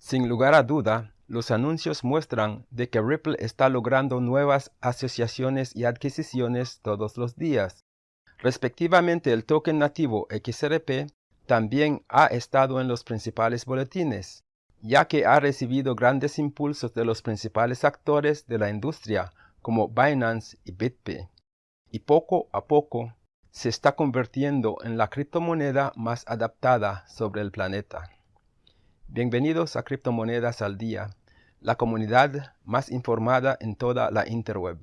Sin lugar a duda, los anuncios muestran de que Ripple está logrando nuevas asociaciones y adquisiciones todos los días. Respectivamente, el token nativo XRP también ha estado en los principales boletines, ya que ha recibido grandes impulsos de los principales actores de la industria como Binance y BitPay, y poco a poco se está convirtiendo en la criptomoneda más adaptada sobre el planeta. Bienvenidos a Criptomonedas al Día, la comunidad más informada en toda la interweb.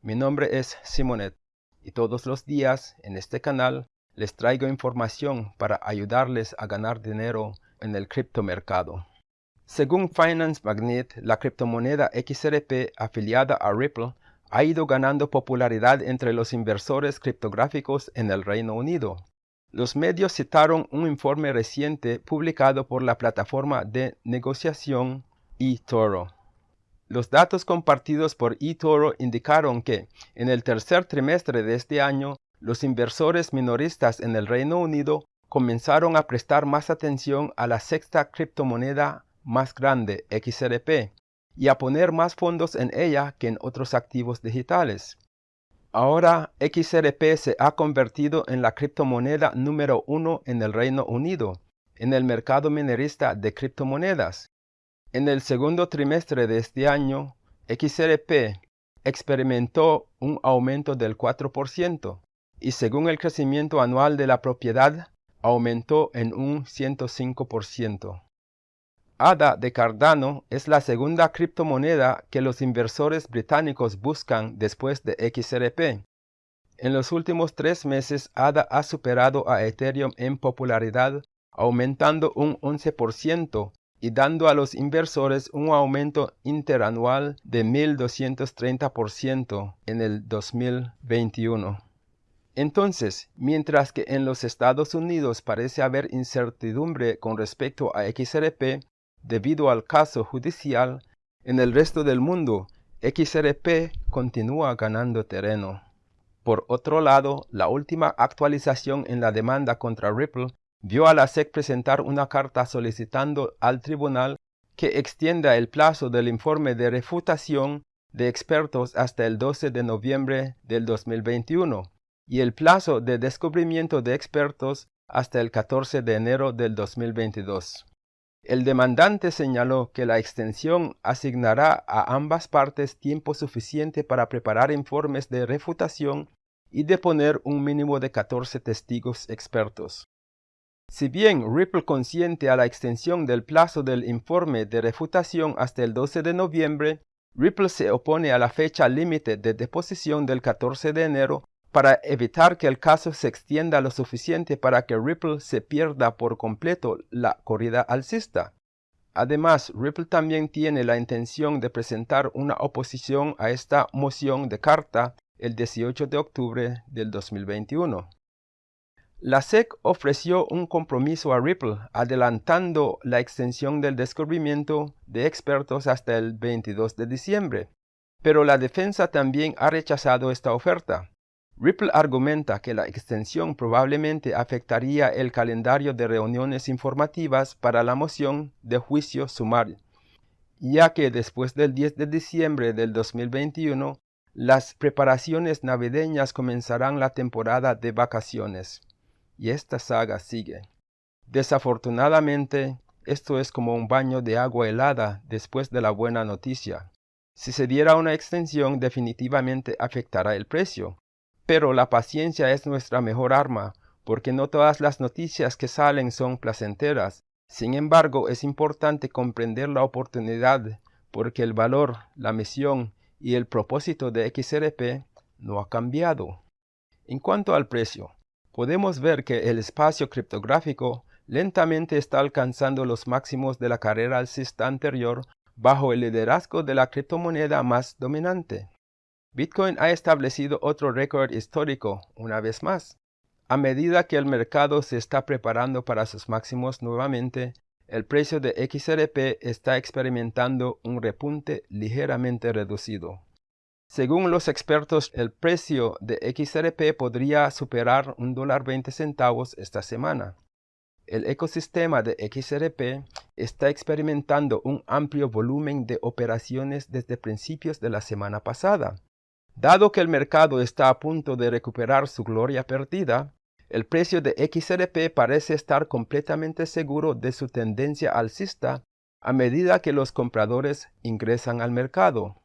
Mi nombre es Simonet y todos los días en este canal les traigo información para ayudarles a ganar dinero en el criptomercado. Según Finance Magnet, la criptomoneda XRP afiliada a Ripple ha ido ganando popularidad entre los inversores criptográficos en el Reino Unido. Los medios citaron un informe reciente publicado por la plataforma de negociación eToro. Los datos compartidos por eToro indicaron que, en el tercer trimestre de este año, los inversores minoristas en el Reino Unido comenzaron a prestar más atención a la sexta criptomoneda más grande, XRP, y a poner más fondos en ella que en otros activos digitales. Ahora XRP se ha convertido en la criptomoneda número uno en el Reino Unido, en el mercado minerista de criptomonedas. En el segundo trimestre de este año, XRP experimentó un aumento del 4% y según el crecimiento anual de la propiedad, aumentó en un 105%. ADA de Cardano es la segunda criptomoneda que los inversores británicos buscan después de XRP. En los últimos tres meses, ADA ha superado a Ethereum en popularidad, aumentando un 11% y dando a los inversores un aumento interanual de 1.230% en el 2021. Entonces, mientras que en los Estados Unidos parece haber incertidumbre con respecto a XRP, debido al caso judicial, en el resto del mundo, XRP continúa ganando terreno. Por otro lado, la última actualización en la demanda contra Ripple vio a la SEC presentar una carta solicitando al tribunal que extienda el plazo del informe de refutación de expertos hasta el 12 de noviembre del 2021 y el plazo de descubrimiento de expertos hasta el 14 de enero del 2022. El demandante señaló que la extensión asignará a ambas partes tiempo suficiente para preparar informes de refutación y deponer un mínimo de 14 testigos expertos. Si bien Ripple consiente a la extensión del plazo del informe de refutación hasta el 12 de noviembre, Ripple se opone a la fecha límite de deposición del 14 de enero para evitar que el caso se extienda lo suficiente para que Ripple se pierda por completo la corrida alcista. Además, Ripple también tiene la intención de presentar una oposición a esta moción de carta el 18 de octubre del 2021. La SEC ofreció un compromiso a Ripple adelantando la extensión del descubrimiento de expertos hasta el 22 de diciembre, pero la defensa también ha rechazado esta oferta. Ripple argumenta que la extensión probablemente afectaría el calendario de reuniones informativas para la moción de juicio sumario, ya que después del 10 de diciembre del 2021, las preparaciones navideñas comenzarán la temporada de vacaciones. Y esta saga sigue. Desafortunadamente, esto es como un baño de agua helada después de la buena noticia. Si se diera una extensión definitivamente afectará el precio, pero la paciencia es nuestra mejor arma, porque no todas las noticias que salen son placenteras. Sin embargo, es importante comprender la oportunidad, porque el valor, la misión y el propósito de XRP no ha cambiado. En cuanto al precio, podemos ver que el espacio criptográfico lentamente está alcanzando los máximos de la carrera alcista anterior bajo el liderazgo de la criptomoneda más dominante. Bitcoin ha establecido otro récord histórico una vez más. A medida que el mercado se está preparando para sus máximos nuevamente, el precio de XRP está experimentando un repunte ligeramente reducido. Según los expertos, el precio de XRP podría superar un dólar 20 centavos esta semana. el ecosistema de XRP está experimentando un amplio volumen de operaciones desde principios de la semana pasada. Dado que el mercado está a punto de recuperar su gloria perdida, el precio de XRP parece estar completamente seguro de su tendencia alcista a medida que los compradores ingresan al mercado.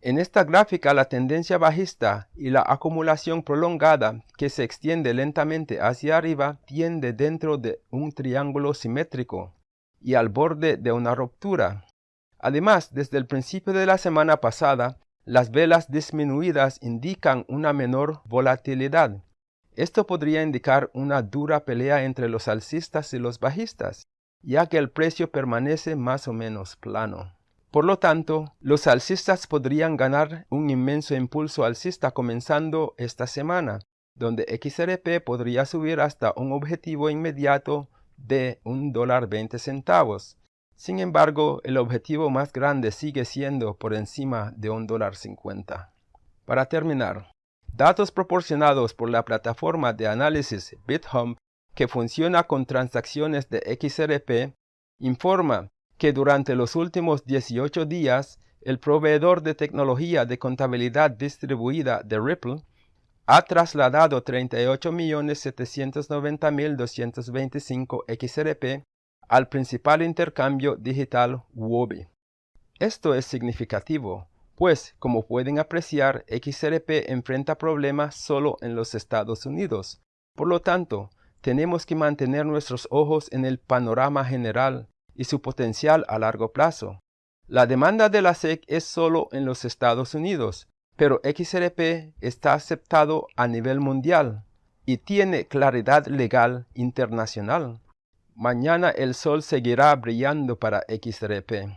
En esta gráfica la tendencia bajista y la acumulación prolongada que se extiende lentamente hacia arriba tiende dentro de un triángulo simétrico y al borde de una ruptura. Además, desde el principio de la semana pasada, las velas disminuidas indican una menor volatilidad. Esto podría indicar una dura pelea entre los alcistas y los bajistas, ya que el precio permanece más o menos plano. Por lo tanto, los alcistas podrían ganar un inmenso impulso alcista comenzando esta semana, donde XRP podría subir hasta un objetivo inmediato de un dólar 20 centavos. Sin embargo, el objetivo más grande sigue siendo por encima de un dólar 50. Para terminar, datos proporcionados por la plataforma de análisis BitHump que funciona con transacciones de XRP informa que durante los últimos 18 días, el proveedor de tecnología de contabilidad distribuida de Ripple ha trasladado 38.790.225 XRP al principal intercambio digital Wobi. Esto es significativo, pues, como pueden apreciar, XRP enfrenta problemas solo en los Estados Unidos. Por lo tanto, tenemos que mantener nuestros ojos en el panorama general y su potencial a largo plazo. La demanda de la SEC es solo en los Estados Unidos, pero XRP está aceptado a nivel mundial y tiene claridad legal internacional. Mañana el sol seguirá brillando para XRP.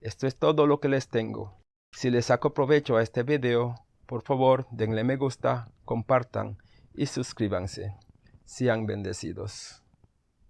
Esto es todo lo que les tengo. Si les saco provecho a este video, por favor denle me gusta, compartan y suscríbanse. Sean bendecidos.